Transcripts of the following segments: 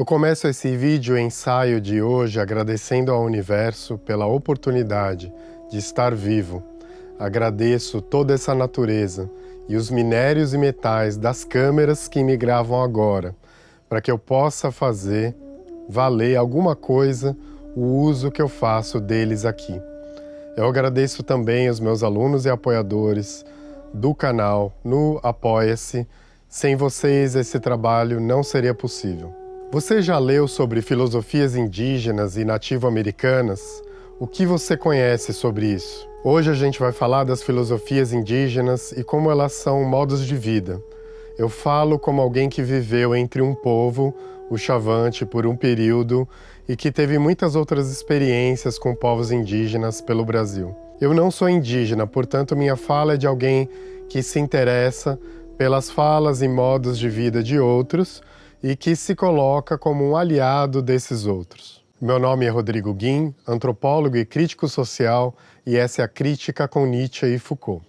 Eu começo esse vídeo ensaio de hoje agradecendo ao universo pela oportunidade de estar vivo. Agradeço toda essa natureza e os minérios e metais das câmeras que me gravam agora, para que eu possa fazer valer alguma coisa o uso que eu faço deles aqui. Eu agradeço também aos meus alunos e apoiadores do canal no Apoia-se. Sem vocês, esse trabalho não seria possível. Você já leu sobre filosofias indígenas e nativo-americanas? O que você conhece sobre isso? Hoje a gente vai falar das filosofias indígenas e como elas são modos de vida. Eu falo como alguém que viveu entre um povo, o Chavante, por um período e que teve muitas outras experiências com povos indígenas pelo Brasil. Eu não sou indígena, portanto minha fala é de alguém que se interessa pelas falas e modos de vida de outros e que se coloca como um aliado desses outros. Meu nome é Rodrigo Guim, antropólogo e crítico social, e essa é a Crítica com Nietzsche e Foucault.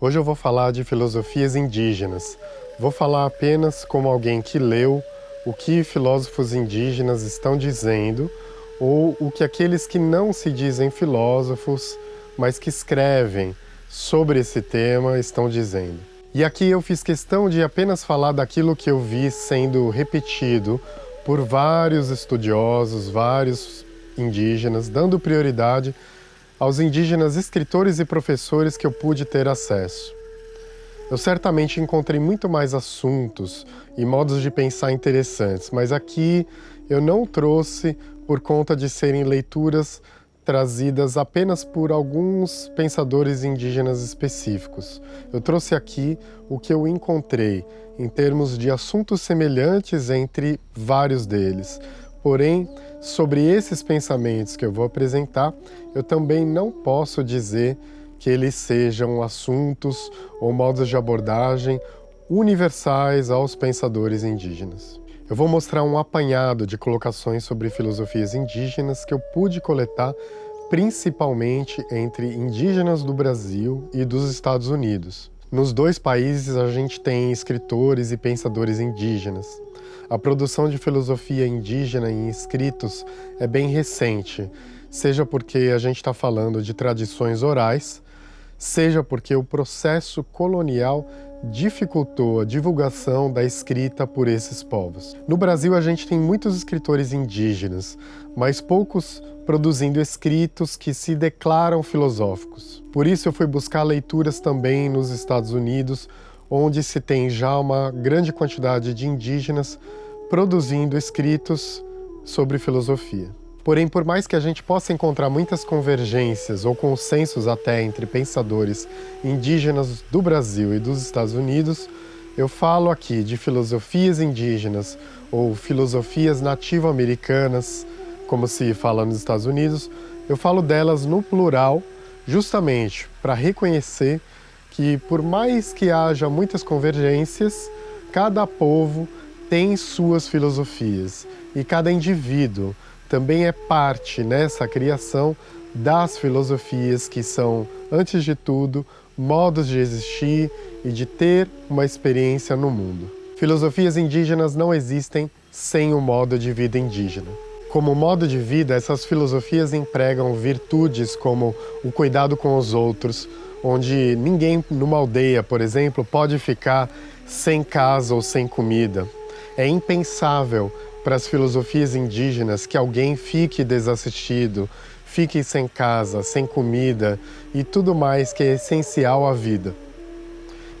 Hoje eu vou falar de filosofias indígenas. Vou falar apenas como alguém que leu o que filósofos indígenas estão dizendo ou o que aqueles que não se dizem filósofos, mas que escrevem sobre esse tema estão dizendo. E aqui eu fiz questão de apenas falar daquilo que eu vi sendo repetido por vários estudiosos, vários indígenas, dando prioridade aos indígenas escritores e professores que eu pude ter acesso. Eu certamente encontrei muito mais assuntos e modos de pensar interessantes, mas aqui eu não trouxe por conta de serem leituras trazidas apenas por alguns pensadores indígenas específicos. Eu trouxe aqui o que eu encontrei em termos de assuntos semelhantes entre vários deles, Porém, sobre esses pensamentos que eu vou apresentar, eu também não posso dizer que eles sejam assuntos ou modos de abordagem universais aos pensadores indígenas. Eu vou mostrar um apanhado de colocações sobre filosofias indígenas que eu pude coletar principalmente entre indígenas do Brasil e dos Estados Unidos. Nos dois países a gente tem escritores e pensadores indígenas. A produção de filosofia indígena em escritos é bem recente, seja porque a gente está falando de tradições orais, seja porque o processo colonial dificultou a divulgação da escrita por esses povos. No Brasil, a gente tem muitos escritores indígenas, mas poucos produzindo escritos que se declaram filosóficos. Por isso, eu fui buscar leituras também nos Estados Unidos, onde se tem já uma grande quantidade de indígenas produzindo escritos sobre filosofia. Porém, por mais que a gente possa encontrar muitas convergências ou consensos até entre pensadores indígenas do Brasil e dos Estados Unidos, eu falo aqui de filosofias indígenas ou filosofias nativo-americanas, como se fala nos Estados Unidos, eu falo delas no plural justamente para reconhecer que por mais que haja muitas convergências, cada povo tem suas filosofias e cada indivíduo também é parte nessa criação das filosofias que são, antes de tudo, modos de existir e de ter uma experiência no mundo. Filosofias indígenas não existem sem o modo de vida indígena. Como modo de vida, essas filosofias empregam virtudes como o cuidado com os outros, onde ninguém numa aldeia, por exemplo, pode ficar sem casa ou sem comida. É impensável para as filosofias indígenas que alguém fique desassistido, fique sem casa, sem comida e tudo mais que é essencial à vida.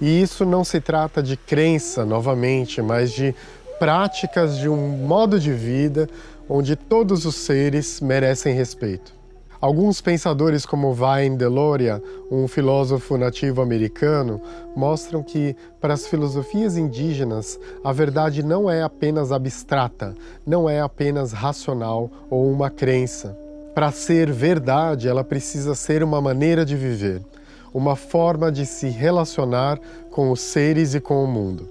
E isso não se trata de crença, novamente, mas de práticas de um modo de vida onde todos os seres merecem respeito. Alguns pensadores como Vain Deloria, um filósofo nativo americano, mostram que para as filosofias indígenas a verdade não é apenas abstrata, não é apenas racional ou uma crença. Para ser verdade, ela precisa ser uma maneira de viver, uma forma de se relacionar com os seres e com o mundo.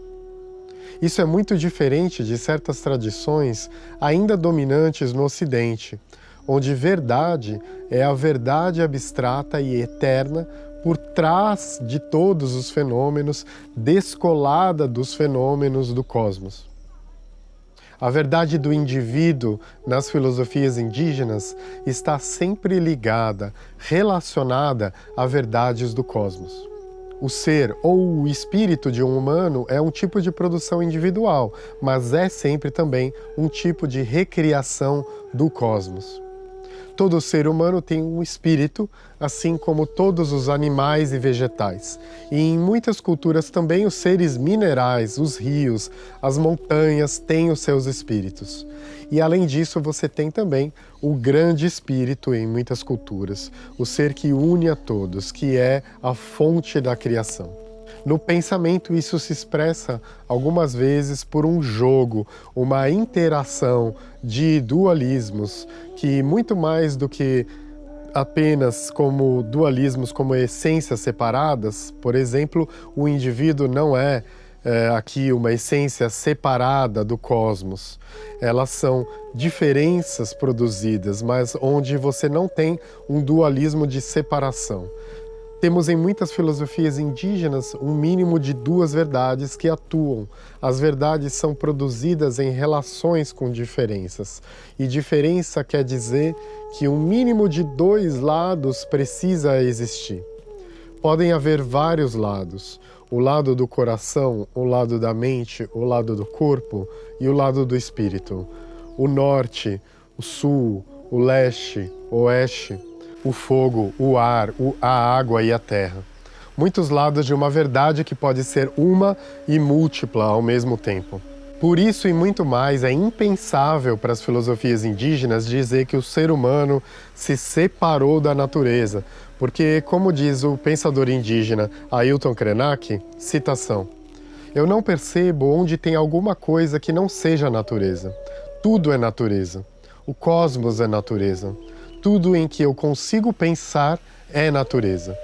Isso é muito diferente de certas tradições ainda dominantes no Ocidente, onde verdade é a verdade abstrata e eterna por trás de todos os fenômenos, descolada dos fenômenos do cosmos. A verdade do indivíduo nas filosofias indígenas está sempre ligada, relacionada a verdades do cosmos. O ser ou o espírito de um humano é um tipo de produção individual, mas é sempre também um tipo de recriação do cosmos. Todo ser humano tem um espírito, assim como todos os animais e vegetais. E em muitas culturas também os seres minerais, os rios, as montanhas têm os seus espíritos. E além disso, você tem também o grande espírito em muitas culturas, o ser que une a todos, que é a fonte da criação. No pensamento, isso se expressa algumas vezes por um jogo, uma interação de dualismos, que muito mais do que apenas como dualismos, como essências separadas, por exemplo, o indivíduo não é, é aqui uma essência separada do cosmos. Elas são diferenças produzidas, mas onde você não tem um dualismo de separação. Temos em muitas filosofias indígenas um mínimo de duas verdades que atuam. As verdades são produzidas em relações com diferenças. E diferença quer dizer que um mínimo de dois lados precisa existir. Podem haver vários lados. O lado do coração, o lado da mente, o lado do corpo e o lado do espírito. O norte, o sul, o leste, o oeste o fogo, o ar, a água e a terra. Muitos lados de uma verdade que pode ser uma e múltipla ao mesmo tempo. Por isso e muito mais, é impensável para as filosofias indígenas dizer que o ser humano se separou da natureza, porque, como diz o pensador indígena Ailton Krenak, citação, eu não percebo onde tem alguma coisa que não seja natureza. Tudo é natureza. O cosmos é natureza. Tudo em que eu consigo pensar é natureza.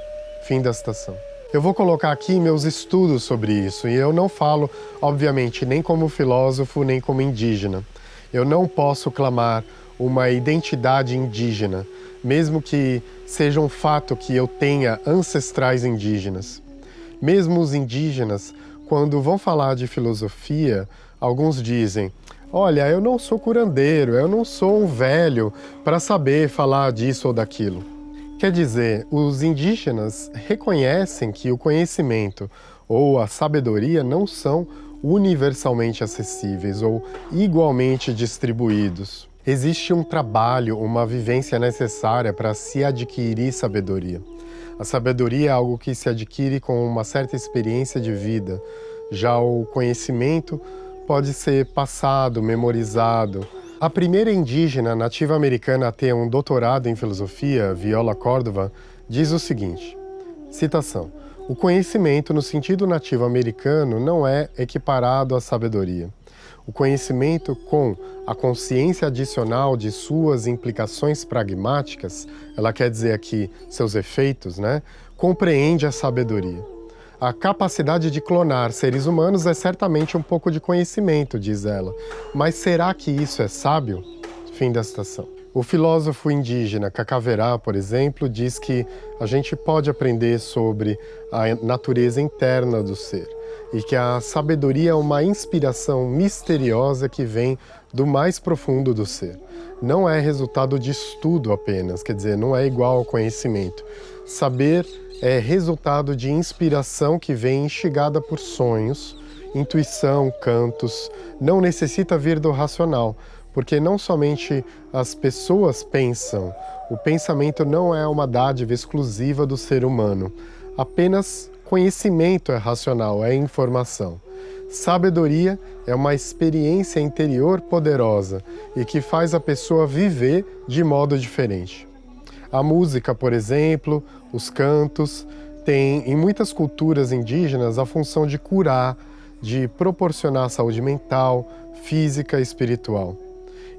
Fim da citação. Eu vou colocar aqui meus estudos sobre isso, e eu não falo, obviamente, nem como filósofo, nem como indígena. Eu não posso clamar uma identidade indígena, mesmo que seja um fato que eu tenha ancestrais indígenas. Mesmo os indígenas, quando vão falar de filosofia, alguns dizem Olha, eu não sou curandeiro, eu não sou um velho para saber falar disso ou daquilo. Quer dizer, os indígenas reconhecem que o conhecimento ou a sabedoria não são universalmente acessíveis ou igualmente distribuídos. Existe um trabalho, uma vivência necessária para se adquirir sabedoria. A sabedoria é algo que se adquire com uma certa experiência de vida. Já o conhecimento pode ser passado, memorizado. A primeira indígena nativa americana a ter um doutorado em filosofia, Viola Córdova, diz o seguinte, citação, o conhecimento no sentido nativo americano não é equiparado à sabedoria. O conhecimento com a consciência adicional de suas implicações pragmáticas, ela quer dizer aqui seus efeitos, né, compreende a sabedoria. A capacidade de clonar seres humanos é certamente um pouco de conhecimento, diz ela. Mas será que isso é sábio? Fim da citação. O filósofo indígena Cacaverá, por exemplo, diz que a gente pode aprender sobre a natureza interna do ser e que a sabedoria é uma inspiração misteriosa que vem do mais profundo do ser. Não é resultado de estudo apenas, quer dizer, não é igual ao conhecimento. Saber é resultado de inspiração que vem instigada por sonhos, intuição, cantos, não necessita vir do racional, porque não somente as pessoas pensam, o pensamento não é uma dádiva exclusiva do ser humano, apenas conhecimento é racional, é informação. Sabedoria é uma experiência interior poderosa e que faz a pessoa viver de modo diferente. A música, por exemplo, os cantos, têm em muitas culturas indígenas a função de curar, de proporcionar saúde mental, física e espiritual.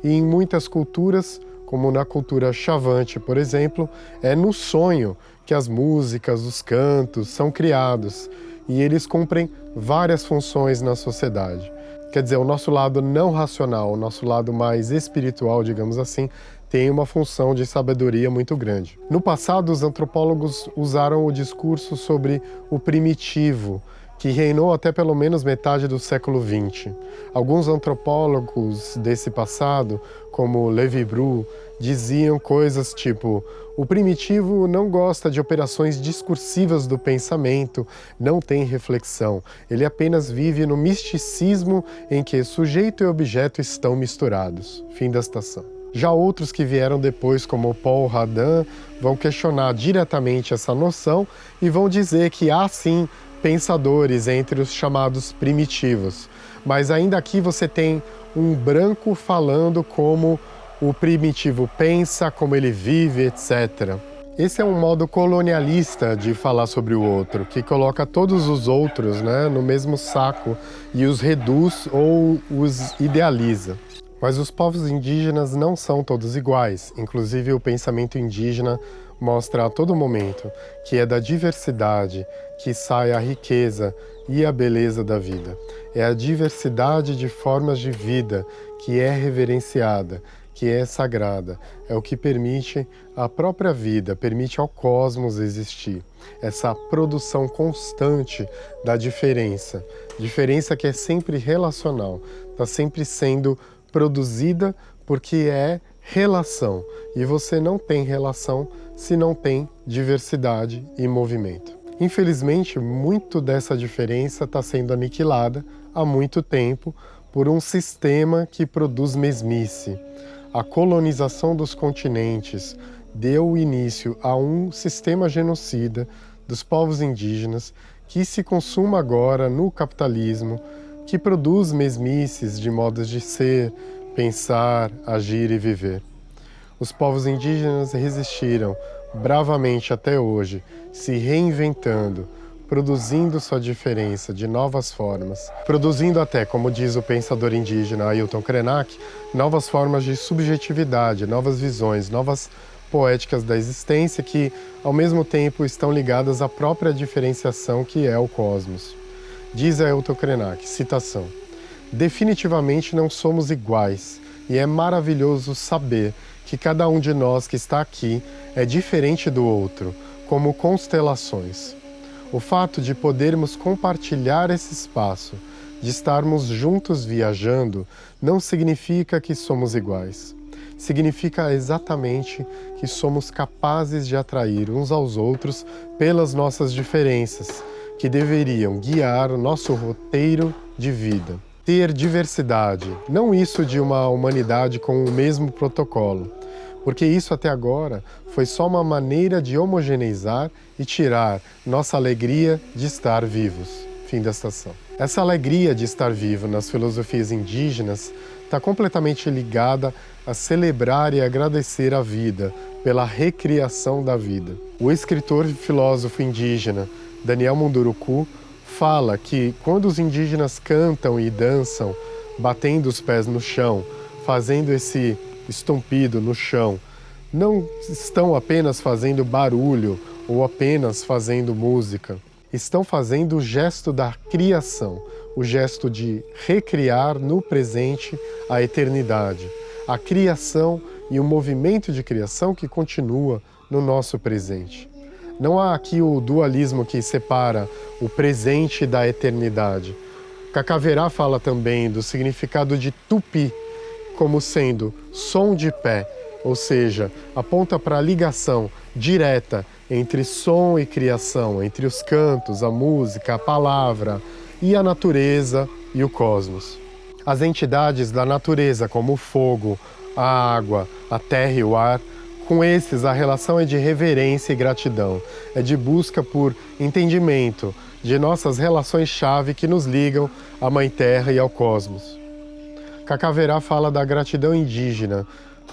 E em muitas culturas, como na cultura chavante, por exemplo, é no sonho que as músicas, os cantos são criados e eles cumprem várias funções na sociedade. Quer dizer, o nosso lado não racional, o nosso lado mais espiritual, digamos assim, tem uma função de sabedoria muito grande. No passado, os antropólogos usaram o discurso sobre o primitivo, que reinou até pelo menos metade do século XX. Alguns antropólogos desse passado, como Levi Bru, diziam coisas tipo o primitivo não gosta de operações discursivas do pensamento, não tem reflexão. Ele apenas vive no misticismo em que sujeito e objeto estão misturados. Fim da estação. Já outros que vieram depois, como Paul Radin, vão questionar diretamente essa noção e vão dizer que há sim pensadores entre os chamados primitivos. Mas ainda aqui você tem um branco falando como o primitivo pensa, como ele vive, etc. Esse é um modo colonialista de falar sobre o outro, que coloca todos os outros né, no mesmo saco e os reduz ou os idealiza. Mas os povos indígenas não são todos iguais, inclusive o pensamento indígena mostra a todo momento que é da diversidade que sai a riqueza e a beleza da vida. É a diversidade de formas de vida que é reverenciada, que é sagrada, é o que permite a própria vida, permite ao cosmos existir. Essa produção constante da diferença, diferença que é sempre relacional, está sempre sendo produzida porque é relação. E você não tem relação se não tem diversidade e movimento. Infelizmente, muito dessa diferença está sendo aniquilada há muito tempo por um sistema que produz mesmice, a colonização dos continentes deu início a um sistema genocida dos povos indígenas que se consuma agora no capitalismo, que produz mesmices de modos de ser, pensar, agir e viver. Os povos indígenas resistiram bravamente até hoje, se reinventando, produzindo sua diferença de novas formas, produzindo até, como diz o pensador indígena Ailton Krenak, novas formas de subjetividade, novas visões, novas poéticas da existência que, ao mesmo tempo, estão ligadas à própria diferenciação que é o cosmos. Diz Ailton Krenak, citação, Definitivamente não somos iguais, e é maravilhoso saber que cada um de nós que está aqui é diferente do outro, como constelações. O fato de podermos compartilhar esse espaço, de estarmos juntos viajando, não significa que somos iguais. Significa exatamente que somos capazes de atrair uns aos outros pelas nossas diferenças, que deveriam guiar nosso roteiro de vida. Ter diversidade, não isso de uma humanidade com o mesmo protocolo, porque isso até agora foi só uma maneira de homogeneizar e tirar nossa alegria de estar vivos. Fim da estação. Essa alegria de estar vivo nas filosofias indígenas está completamente ligada a celebrar e agradecer a vida pela recriação da vida. O escritor e filósofo indígena Daniel Munduruku fala que quando os indígenas cantam e dançam, batendo os pés no chão, fazendo esse estompido no chão, não estão apenas fazendo barulho ou apenas fazendo música. Estão fazendo o gesto da criação, o gesto de recriar no presente a eternidade, a criação e o movimento de criação que continua no nosso presente. Não há aqui o dualismo que separa o presente da eternidade. Cacaverá fala também do significado de tupi, como sendo som de pé, ou seja, aponta para a ligação direta entre som e criação, entre os cantos, a música, a palavra e a natureza e o cosmos. As entidades da natureza, como o fogo, a água, a terra e o ar, com esses a relação é de reverência e gratidão, é de busca por entendimento de nossas relações-chave que nos ligam à Mãe Terra e ao cosmos. Cacaverá fala da gratidão indígena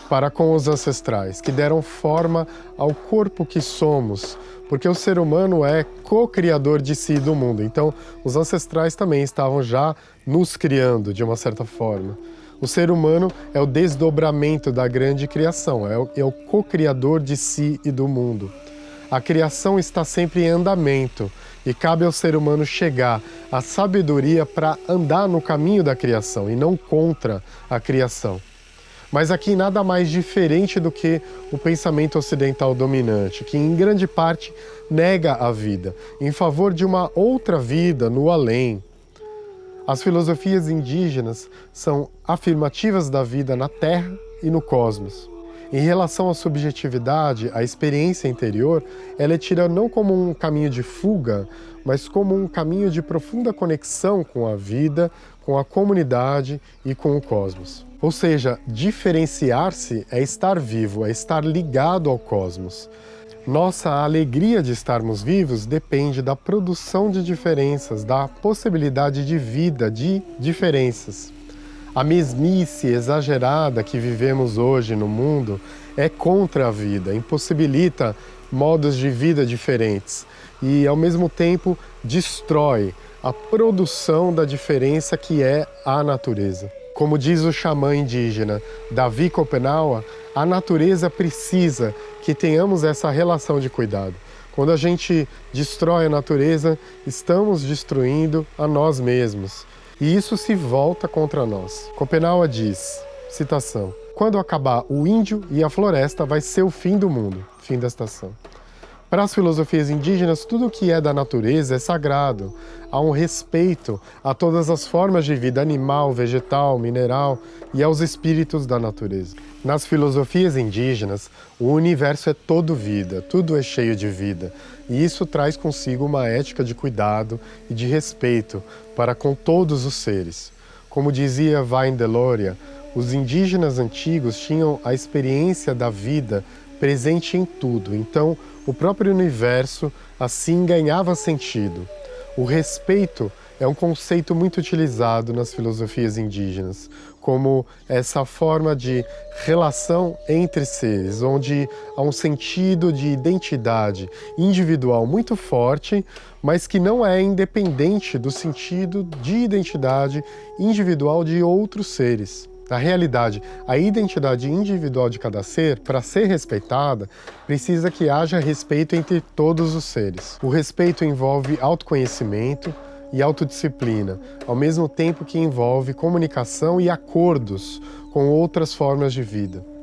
para com os ancestrais, que deram forma ao corpo que somos, porque o ser humano é co-criador de si e do mundo. Então, os ancestrais também estavam já nos criando, de uma certa forma. O ser humano é o desdobramento da grande criação, é o, é o co-criador de si e do mundo. A criação está sempre em andamento e cabe ao ser humano chegar à sabedoria para andar no caminho da criação e não contra a criação. Mas aqui nada mais diferente do que o pensamento ocidental dominante, que em grande parte nega a vida, em favor de uma outra vida no além. As filosofias indígenas são afirmativas da vida na Terra e no cosmos. Em relação à subjetividade, a experiência interior, ela é tida não como um caminho de fuga, mas como um caminho de profunda conexão com a vida, com a comunidade e com o cosmos. Ou seja, diferenciar-se é estar vivo, é estar ligado ao cosmos. Nossa alegria de estarmos vivos depende da produção de diferenças, da possibilidade de vida, de diferenças. A mesmice exagerada que vivemos hoje no mundo é contra a vida, impossibilita modos de vida diferentes e, ao mesmo tempo, destrói a produção da diferença que é a natureza. Como diz o xamã indígena Davi Copenaua, a natureza precisa que tenhamos essa relação de cuidado. Quando a gente destrói a natureza, estamos destruindo a nós mesmos. E isso se volta contra nós. Copenaua diz, citação, quando acabar o índio e a floresta, vai ser o fim do mundo. Fim da estação. Para as filosofias indígenas, tudo o que é da natureza é sagrado. Há um respeito a todas as formas de vida animal, vegetal, mineral e aos espíritos da natureza. Nas filosofias indígenas, o universo é todo vida, tudo é cheio de vida. E isso traz consigo uma ética de cuidado e de respeito para com todos os seres. Como dizia Vain Deloria, os indígenas antigos tinham a experiência da vida presente em tudo. Então, o próprio universo assim ganhava sentido. O respeito é um conceito muito utilizado nas filosofias indígenas, como essa forma de relação entre seres, onde há um sentido de identidade individual muito forte, mas que não é independente do sentido de identidade individual de outros seres. Na realidade, a identidade individual de cada ser, para ser respeitada, precisa que haja respeito entre todos os seres. O respeito envolve autoconhecimento e autodisciplina, ao mesmo tempo que envolve comunicação e acordos com outras formas de vida.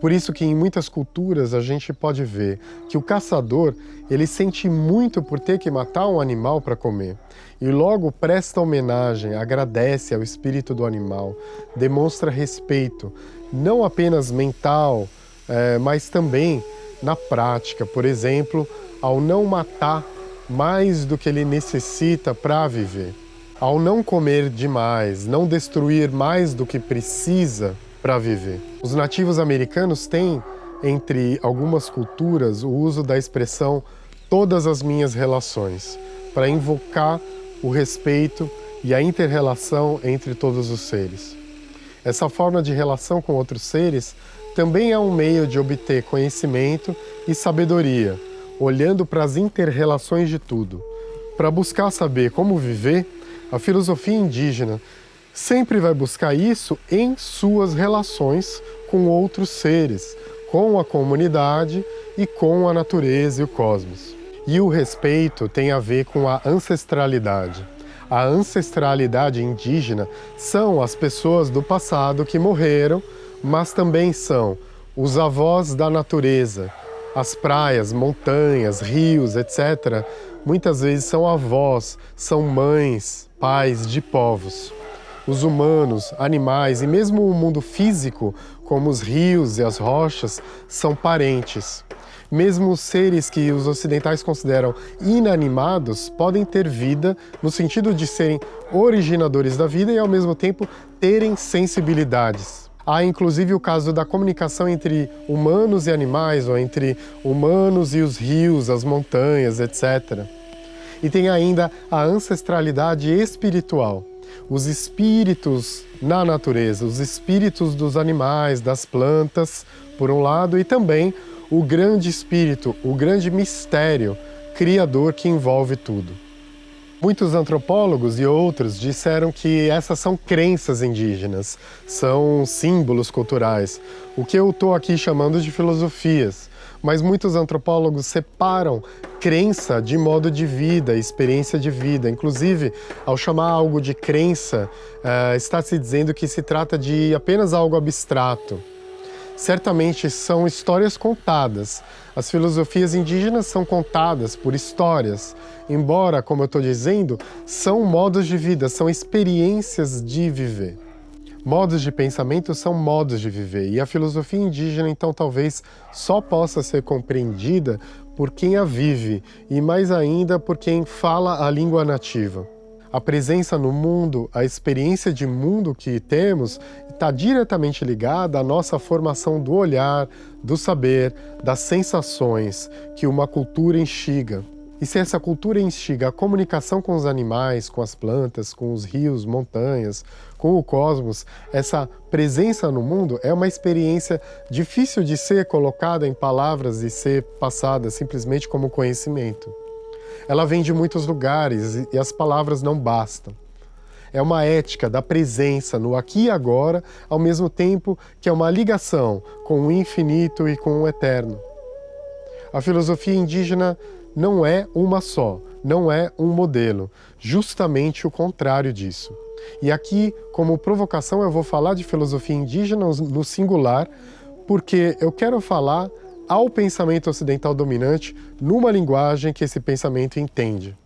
Por isso que em muitas culturas a gente pode ver que o caçador ele sente muito por ter que matar um animal para comer e logo presta homenagem, agradece ao espírito do animal, demonstra respeito, não apenas mental, é, mas também na prática. Por exemplo, ao não matar mais do que ele necessita para viver, ao não comer demais, não destruir mais do que precisa para viver. Os nativos americanos têm, entre algumas culturas, o uso da expressão todas as minhas relações, para invocar o respeito e a inter-relação entre todos os seres. Essa forma de relação com outros seres também é um meio de obter conhecimento e sabedoria, olhando para as inter-relações de tudo. Para buscar saber como viver, a filosofia indígena sempre vai buscar isso em suas relações com outros seres, com a comunidade e com a natureza e o cosmos. E o respeito tem a ver com a ancestralidade. A ancestralidade indígena são as pessoas do passado que morreram, mas também são os avós da natureza. As praias, montanhas, rios, etc., muitas vezes são avós, são mães, pais de povos. Os humanos, animais e mesmo o mundo físico, como os rios e as rochas, são parentes. Mesmo seres que os ocidentais consideram inanimados podem ter vida no sentido de serem originadores da vida e ao mesmo tempo terem sensibilidades. Há inclusive o caso da comunicação entre humanos e animais, ou entre humanos e os rios, as montanhas, etc. E tem ainda a ancestralidade espiritual. Os espíritos na natureza, os espíritos dos animais, das plantas, por um lado, e também o grande espírito, o grande mistério criador que envolve tudo. Muitos antropólogos e outros disseram que essas são crenças indígenas, são símbolos culturais, o que eu estou aqui chamando de filosofias. Mas muitos antropólogos separam crença de modo de vida, experiência de vida. Inclusive, ao chamar algo de crença, uh, está se dizendo que se trata de apenas algo abstrato certamente são histórias contadas. As filosofias indígenas são contadas por histórias, embora, como eu estou dizendo, são modos de vida, são experiências de viver. Modos de pensamento são modos de viver, e a filosofia indígena, então, talvez só possa ser compreendida por quem a vive, e mais ainda por quem fala a língua nativa. A presença no mundo, a experiência de mundo que temos, está diretamente ligada à nossa formação do olhar, do saber, das sensações que uma cultura instiga. E se essa cultura instiga a comunicação com os animais, com as plantas, com os rios, montanhas, com o cosmos, essa presença no mundo é uma experiência difícil de ser colocada em palavras e ser passada simplesmente como conhecimento. Ela vem de muitos lugares e as palavras não bastam. É uma ética da presença no aqui e agora, ao mesmo tempo que é uma ligação com o infinito e com o eterno. A filosofia indígena não é uma só, não é um modelo, justamente o contrário disso. E aqui, como provocação, eu vou falar de filosofia indígena no singular, porque eu quero falar ao pensamento ocidental dominante numa linguagem que esse pensamento entende.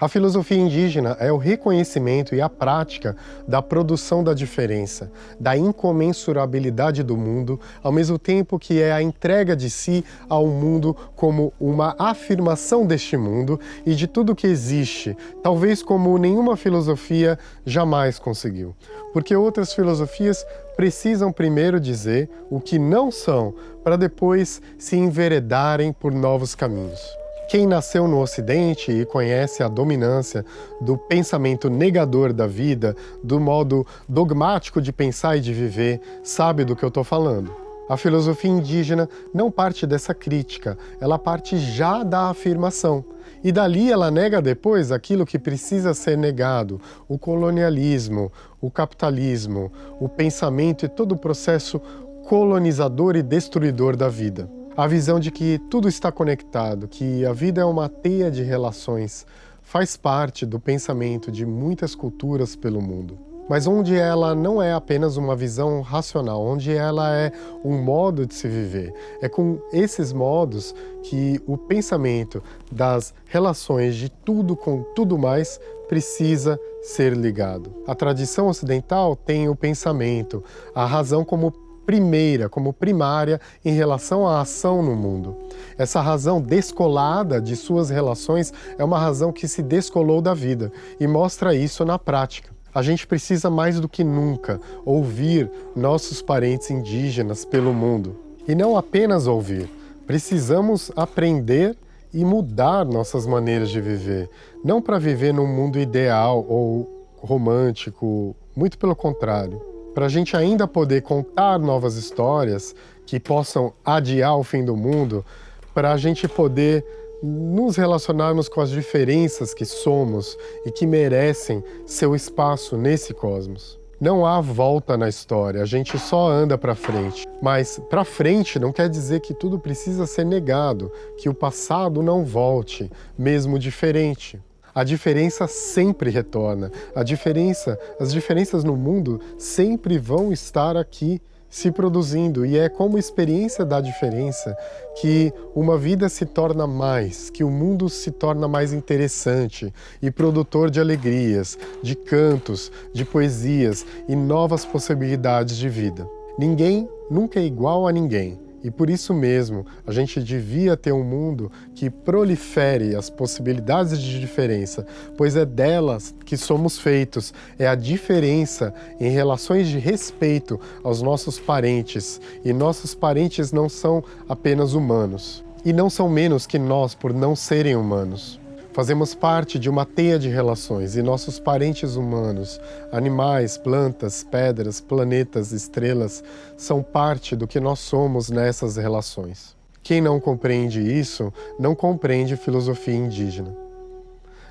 A filosofia indígena é o reconhecimento e a prática da produção da diferença, da incomensurabilidade do mundo, ao mesmo tempo que é a entrega de si ao mundo como uma afirmação deste mundo e de tudo que existe, talvez como nenhuma filosofia jamais conseguiu. Porque outras filosofias precisam primeiro dizer o que não são, para depois se enveredarem por novos caminhos. Quem nasceu no Ocidente e conhece a dominância do pensamento negador da vida, do modo dogmático de pensar e de viver, sabe do que eu estou falando. A filosofia indígena não parte dessa crítica, ela parte já da afirmação. E dali ela nega depois aquilo que precisa ser negado, o colonialismo, o capitalismo, o pensamento e todo o processo colonizador e destruidor da vida. A visão de que tudo está conectado, que a vida é uma teia de relações, faz parte do pensamento de muitas culturas pelo mundo. Mas onde ela não é apenas uma visão racional, onde ela é um modo de se viver. É com esses modos que o pensamento das relações de tudo com tudo mais precisa ser ligado. A tradição ocidental tem o pensamento, a razão como primeira, como primária em relação à ação no mundo. Essa razão descolada de suas relações é uma razão que se descolou da vida e mostra isso na prática. A gente precisa mais do que nunca ouvir nossos parentes indígenas pelo mundo. E não apenas ouvir, precisamos aprender e mudar nossas maneiras de viver. Não para viver num mundo ideal ou romântico, muito pelo contrário para a gente ainda poder contar novas histórias que possam adiar o fim do mundo, para a gente poder nos relacionarmos com as diferenças que somos e que merecem seu espaço nesse cosmos. Não há volta na história, a gente só anda para frente. Mas para frente não quer dizer que tudo precisa ser negado, que o passado não volte, mesmo diferente a diferença sempre retorna. A diferença, as diferenças no mundo sempre vão estar aqui se produzindo e é como experiência da diferença que uma vida se torna mais, que o mundo se torna mais interessante e produtor de alegrias, de cantos, de poesias e novas possibilidades de vida. Ninguém nunca é igual a ninguém. E por isso mesmo, a gente devia ter um mundo que prolifere as possibilidades de diferença, pois é delas que somos feitos, é a diferença em relações de respeito aos nossos parentes. E nossos parentes não são apenas humanos. E não são menos que nós por não serem humanos. Fazemos parte de uma teia de relações e nossos parentes humanos, animais, plantas, pedras, planetas, estrelas, são parte do que nós somos nessas relações. Quem não compreende isso, não compreende filosofia indígena.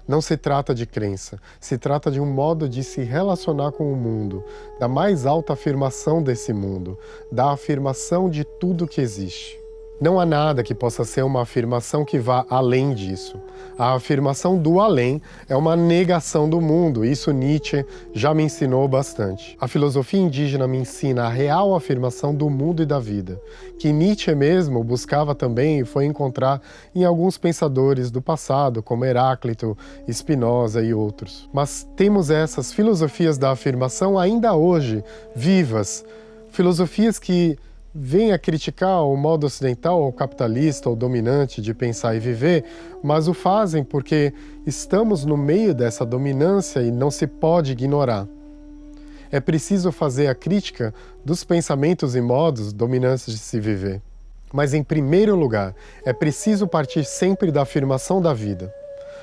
Não se trata de crença, se trata de um modo de se relacionar com o mundo, da mais alta afirmação desse mundo, da afirmação de tudo que existe. Não há nada que possa ser uma afirmação que vá além disso. A afirmação do além é uma negação do mundo, isso Nietzsche já me ensinou bastante. A filosofia indígena me ensina a real afirmação do mundo e da vida, que Nietzsche mesmo buscava também e foi encontrar em alguns pensadores do passado, como Heráclito, Spinoza e outros. Mas temos essas filosofias da afirmação ainda hoje, vivas, filosofias que vem a criticar o modo ocidental ou capitalista ou dominante de pensar e viver, mas o fazem porque estamos no meio dessa dominância e não se pode ignorar. É preciso fazer a crítica dos pensamentos e modos dominantes de se viver. Mas, em primeiro lugar, é preciso partir sempre da afirmação da vida.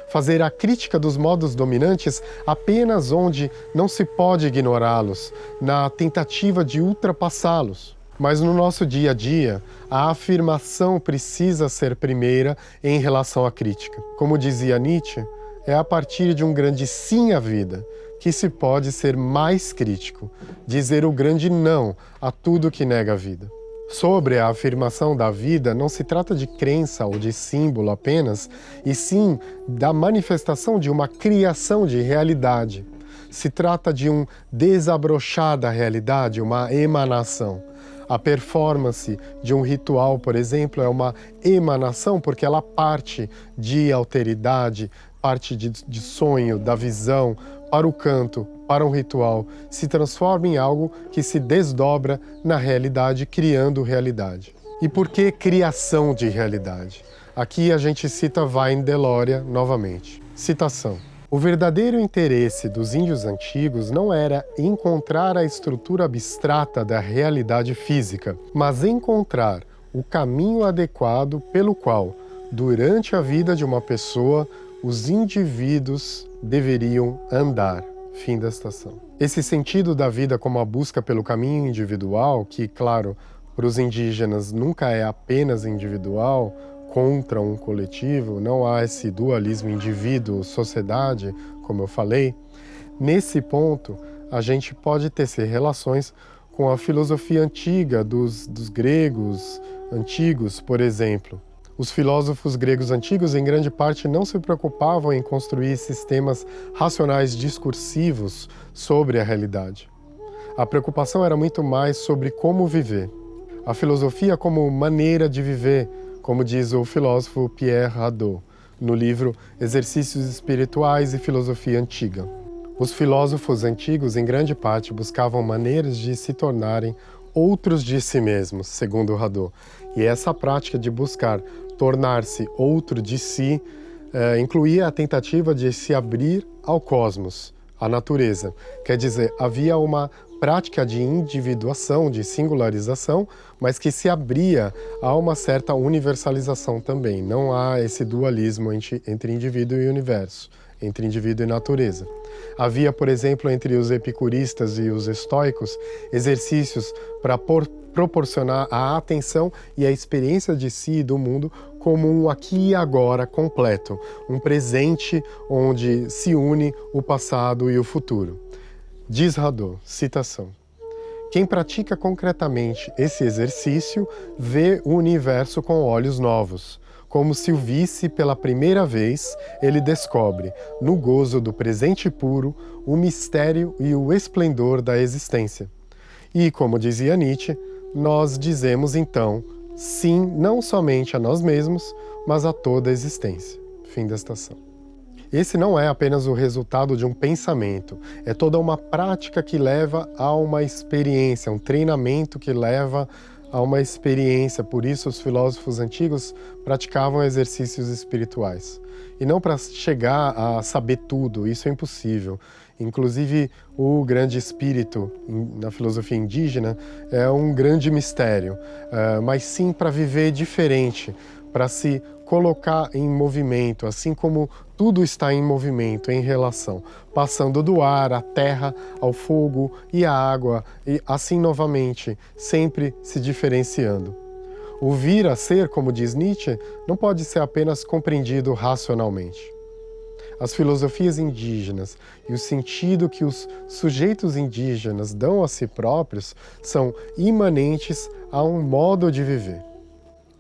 Fazer a crítica dos modos dominantes apenas onde não se pode ignorá-los, na tentativa de ultrapassá-los. Mas no nosso dia a dia, a afirmação precisa ser primeira em relação à crítica. Como dizia Nietzsche, é a partir de um grande sim à vida que se pode ser mais crítico, dizer o grande não a tudo que nega a vida. Sobre a afirmação da vida, não se trata de crença ou de símbolo apenas, e sim da manifestação de uma criação de realidade. Se trata de um desabrochar da realidade, uma emanação. A performance de um ritual, por exemplo, é uma emanação porque ela parte de alteridade, parte de, de sonho, da visão, para o canto, para um ritual, se transforma em algo que se desdobra na realidade, criando realidade. E por que criação de realidade? Aqui a gente cita Vain Deloria novamente. Citação. O verdadeiro interesse dos índios antigos não era encontrar a estrutura abstrata da realidade física, mas encontrar o caminho adequado pelo qual, durante a vida de uma pessoa, os indivíduos deveriam andar. Fim da estação. Esse sentido da vida como a busca pelo caminho individual, que, claro, para os indígenas nunca é apenas individual, contra um coletivo, não há esse dualismo indivíduo-sociedade, como eu falei, nesse ponto a gente pode tecer relações com a filosofia antiga dos, dos gregos antigos, por exemplo. Os filósofos gregos antigos, em grande parte, não se preocupavam em construir sistemas racionais discursivos sobre a realidade. A preocupação era muito mais sobre como viver. A filosofia como maneira de viver, como diz o filósofo Pierre Hadot, no livro Exercícios Espirituais e Filosofia Antiga. Os filósofos antigos, em grande parte, buscavam maneiras de se tornarem outros de si mesmos, segundo Hadot. E essa prática de buscar tornar-se outro de si eh, incluía a tentativa de se abrir ao cosmos, à natureza. Quer dizer, havia uma prática de individuação, de singularização, mas que se abria a uma certa universalização também. Não há esse dualismo entre indivíduo e universo, entre indivíduo e natureza. Havia, por exemplo, entre os epicuristas e os estoicos, exercícios para proporcionar a atenção e a experiência de si e do mundo como um aqui e agora completo, um presente onde se une o passado e o futuro. Diz Hadot, citação, quem pratica concretamente esse exercício vê o universo com olhos novos. Como se o visse pela primeira vez, ele descobre, no gozo do presente puro, o mistério e o esplendor da existência. E, como dizia Nietzsche, nós dizemos então sim não somente a nós mesmos, mas a toda a existência. Fim da estação. Esse não é apenas o resultado de um pensamento, é toda uma prática que leva a uma experiência, um treinamento que leva a uma experiência. Por isso, os filósofos antigos praticavam exercícios espirituais. E não para chegar a saber tudo, isso é impossível. Inclusive, o grande espírito na filosofia indígena é um grande mistério, eh, mas sim para viver diferente, para se colocar em movimento, assim como tudo está em movimento, em relação, passando do ar, à terra, ao fogo e à água, e assim novamente, sempre se diferenciando. O vir a ser, como diz Nietzsche, não pode ser apenas compreendido racionalmente. as filosofias indígenas e o sentido que os sujeitos indígenas dão a si próprios são imanentes a um modo de viver.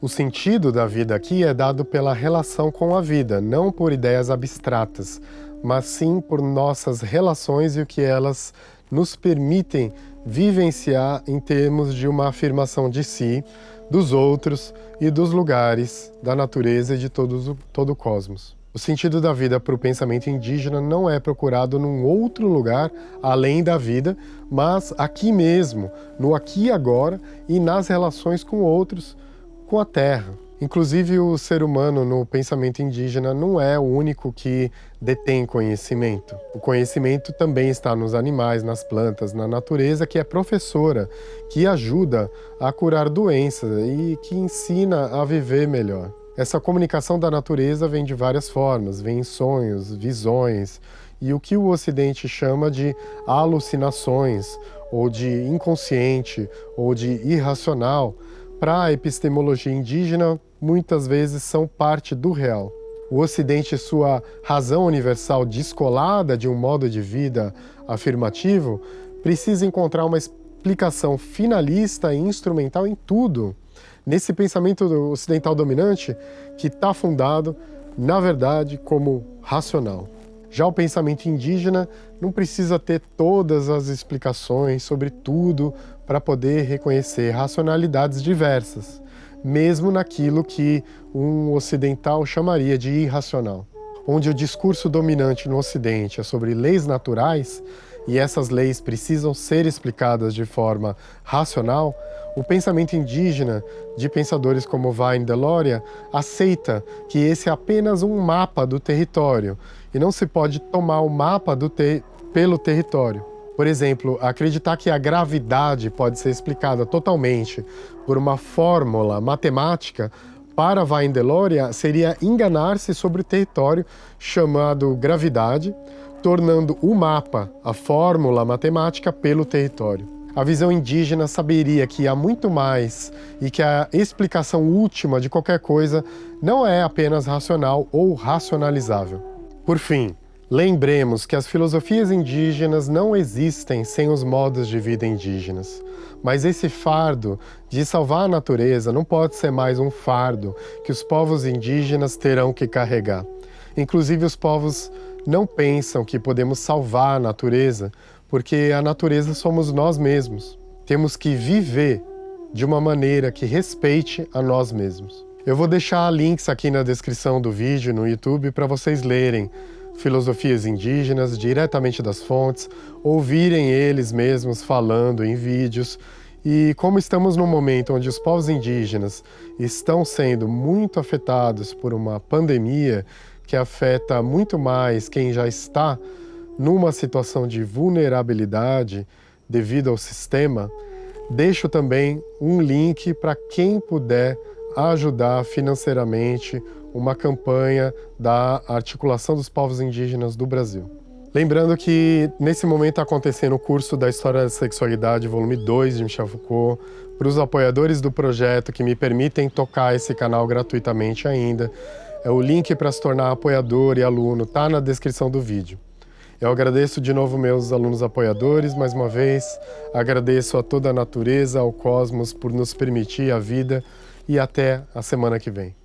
O sentido da vida aqui é dado pela relação com a vida, não por ideias abstratas, mas sim por nossas relações e o que elas nos permitem vivenciar em termos de uma afirmação de si, dos outros e dos lugares, da natureza e de todos, todo o cosmos. O sentido da vida para o pensamento indígena não é procurado num outro lugar além da vida, mas aqui mesmo, no aqui e agora e nas relações com outros, com a terra. Inclusive, o ser humano no pensamento indígena não é o único que detém conhecimento. O conhecimento também está nos animais, nas plantas, na natureza, que é professora, que ajuda a curar doenças e que ensina a viver melhor. Essa comunicação da natureza vem de várias formas, vem em sonhos, visões, e o que o Ocidente chama de alucinações, ou de inconsciente, ou de irracional, para a epistemologia indígena, muitas vezes são parte do real. O Ocidente, sua razão universal descolada de um modo de vida afirmativo, precisa encontrar uma explicação finalista e instrumental em tudo, nesse pensamento ocidental dominante que está fundado, na verdade, como racional. Já o pensamento indígena não precisa ter todas as explicações sobre tudo para poder reconhecer racionalidades diversas, mesmo naquilo que um ocidental chamaria de irracional. Onde o discurso dominante no Ocidente é sobre leis naturais, e essas leis precisam ser explicadas de forma racional, o pensamento indígena de pensadores como Vine Deloria aceita que esse é apenas um mapa do território e não se pode tomar o mapa ter pelo território. Por exemplo, acreditar que a gravidade pode ser explicada totalmente por uma fórmula matemática para Vine Deloria seria enganar-se sobre o território chamado gravidade, tornando o mapa, a fórmula matemática, pelo território. A visão indígena saberia que há muito mais e que a explicação última de qualquer coisa não é apenas racional ou racionalizável. Por fim, lembremos que as filosofias indígenas não existem sem os modos de vida indígenas. Mas esse fardo de salvar a natureza não pode ser mais um fardo que os povos indígenas terão que carregar. Inclusive, os povos não pensam que podemos salvar a natureza, porque a natureza somos nós mesmos. Temos que viver de uma maneira que respeite a nós mesmos. Eu vou deixar links aqui na descrição do vídeo no YouTube para vocês lerem filosofias indígenas diretamente das fontes, ouvirem eles mesmos falando em vídeos. E como estamos num momento onde os povos indígenas estão sendo muito afetados por uma pandemia que afeta muito mais quem já está numa situação de vulnerabilidade devido ao sistema, deixo também um link para quem puder ajudar financeiramente uma campanha da Articulação dos Povos Indígenas do Brasil. Lembrando que nesse momento está acontecendo o curso da História da Sexualidade, volume 2 de Michel Foucault, para os apoiadores do projeto que me permitem tocar esse canal gratuitamente ainda. É o link para se tornar apoiador e aluno está na descrição do vídeo. Eu agradeço de novo meus alunos apoiadores, mais uma vez. Agradeço a toda a natureza, ao cosmos, por nos permitir a vida e até a semana que vem.